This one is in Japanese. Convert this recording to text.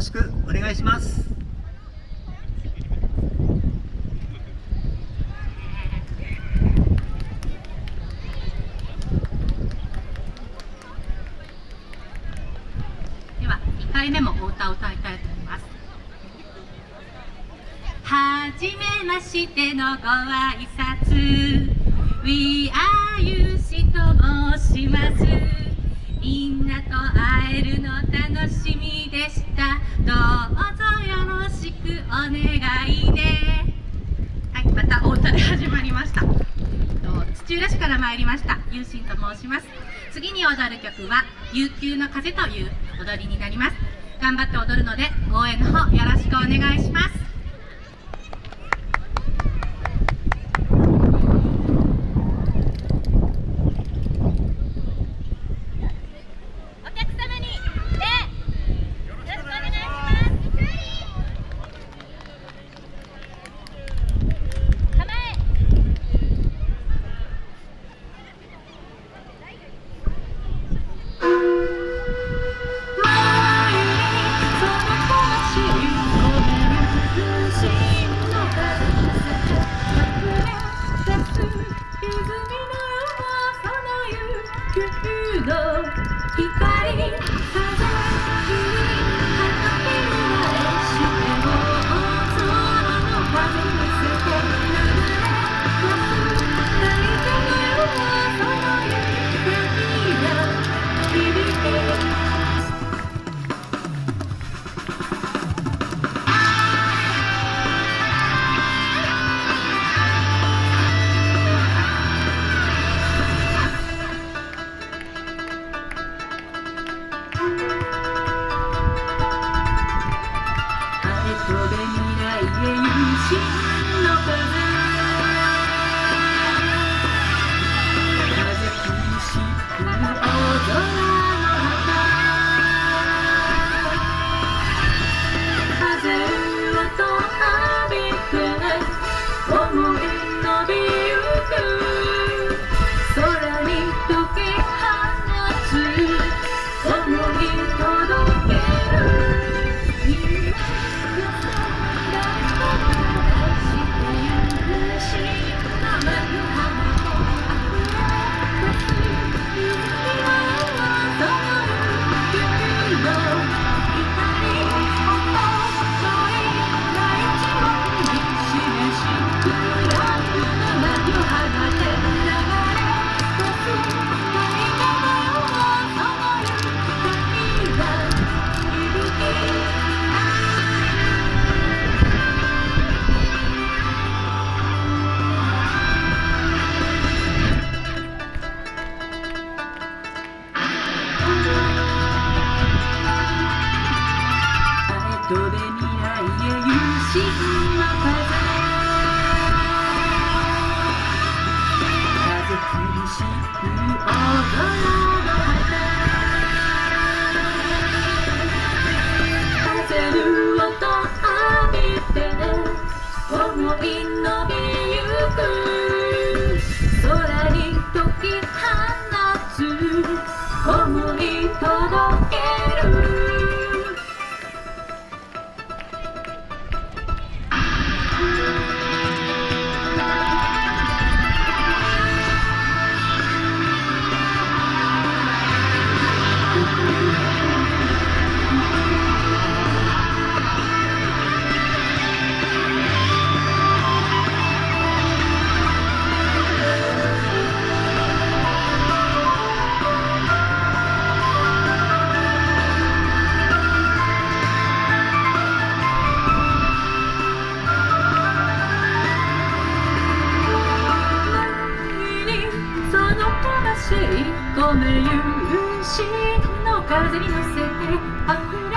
ろしくお願いします。では2回目もお歌を歌いたいと思います。はじめましてのご挨拶。We are you しと申します。みんなと会えるの楽しみでした。どうぞよろしくお願いね。はいまたお歌で始まりました。土浦市から参りました。ゆうしんと申します。次に踊る曲は悠久の風という踊りになります。頑張って踊るので応援の方よろしくお願いします。venciendo, perder. 込め夕日の風に乗せて